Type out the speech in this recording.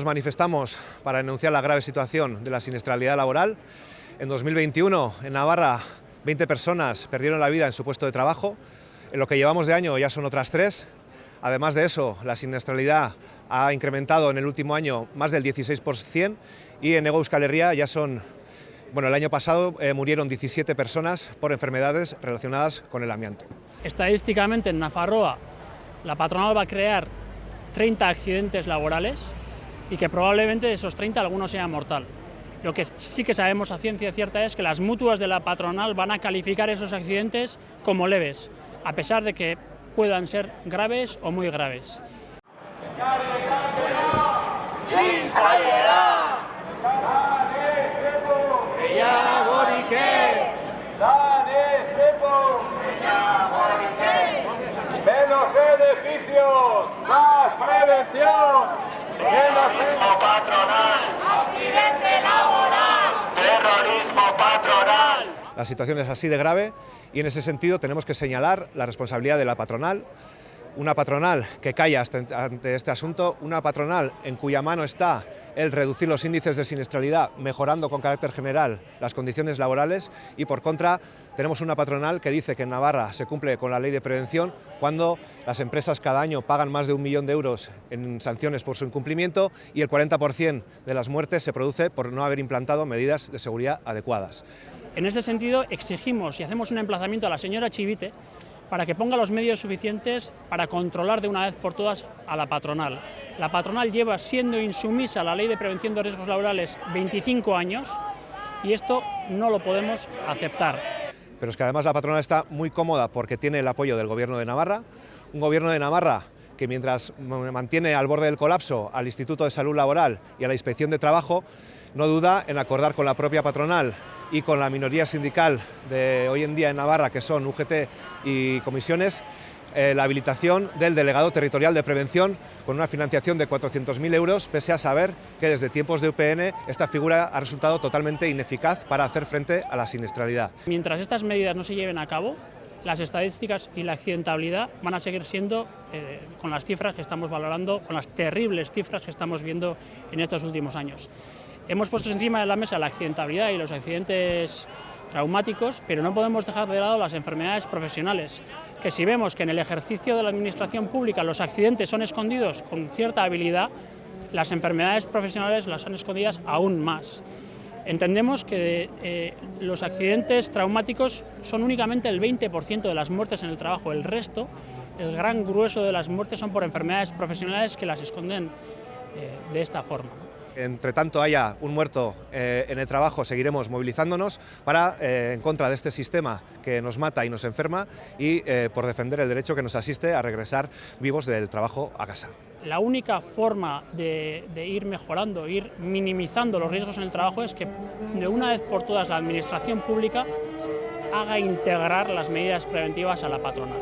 Nos manifestamos para denunciar la grave situación de la siniestralidad laboral. En 2021, en Navarra, 20 personas perdieron la vida en su puesto de trabajo. En lo que llevamos de año ya son otras tres. Además de eso, la siniestralidad ha incrementado en el último año más del 16% y en Ego Euskal Herria ya son bueno, el año pasado eh, murieron 17 personas por enfermedades relacionadas con el amianto. Estadísticamente en Nafarroa la patronal va a crear 30 accidentes laborales y que probablemente de esos 30 algunos sean mortal. Lo que sí que sabemos a ciencia cierta es que las mutuas de la patronal van a calificar esos accidentes como leves, a pesar de que puedan ser graves o muy graves. Beneficios, más prevención. Terrorismo patronal. Accidente laboral. Terrorismo patronal. La situación es así de grave y en ese sentido tenemos que señalar la responsabilidad de la patronal, una patronal que calla ante este asunto, una patronal en cuya mano está el reducir los índices de siniestralidad, mejorando con carácter general las condiciones laborales y por contra tenemos una patronal que dice que en Navarra se cumple con la ley de prevención cuando las empresas cada año pagan más de un millón de euros en sanciones por su incumplimiento y el 40% de las muertes se produce por no haber implantado medidas de seguridad adecuadas. En este sentido exigimos y hacemos un emplazamiento a la señora Chivite para que ponga los medios suficientes para controlar de una vez por todas a la patronal. La patronal lleva siendo insumisa a la Ley de Prevención de Riesgos Laborales 25 años y esto no lo podemos aceptar. Pero es que además la patronal está muy cómoda porque tiene el apoyo del Gobierno de Navarra, un Gobierno de Navarra que mientras mantiene al borde del colapso al Instituto de Salud Laboral y a la Inspección de Trabajo, no duda en acordar con la propia patronal y con la minoría sindical de hoy en día en Navarra, que son UGT y comisiones, eh, la habilitación del delegado territorial de prevención con una financiación de 400.000 euros, pese a saber que desde tiempos de UPN esta figura ha resultado totalmente ineficaz para hacer frente a la siniestralidad. Mientras estas medidas no se lleven a cabo, las estadísticas y la accidentabilidad van a seguir siendo, eh, con las cifras que estamos valorando, con las terribles cifras que estamos viendo en estos últimos años. Hemos puesto encima de la mesa la accidentabilidad y los accidentes traumáticos, pero no podemos dejar de lado las enfermedades profesionales, que si vemos que en el ejercicio de la administración pública los accidentes son escondidos con cierta habilidad, las enfermedades profesionales las han escondidas aún más. Entendemos que eh, los accidentes traumáticos son únicamente el 20% de las muertes en el trabajo, el resto, el gran grueso de las muertes son por enfermedades profesionales que las esconden eh, de esta forma entre tanto haya un muerto eh, en el trabajo, seguiremos movilizándonos para, eh, en contra de este sistema que nos mata y nos enferma y eh, por defender el derecho que nos asiste a regresar vivos del trabajo a casa. La única forma de, de ir mejorando, ir minimizando los riesgos en el trabajo es que de una vez por todas la administración pública haga integrar las medidas preventivas a la patronal.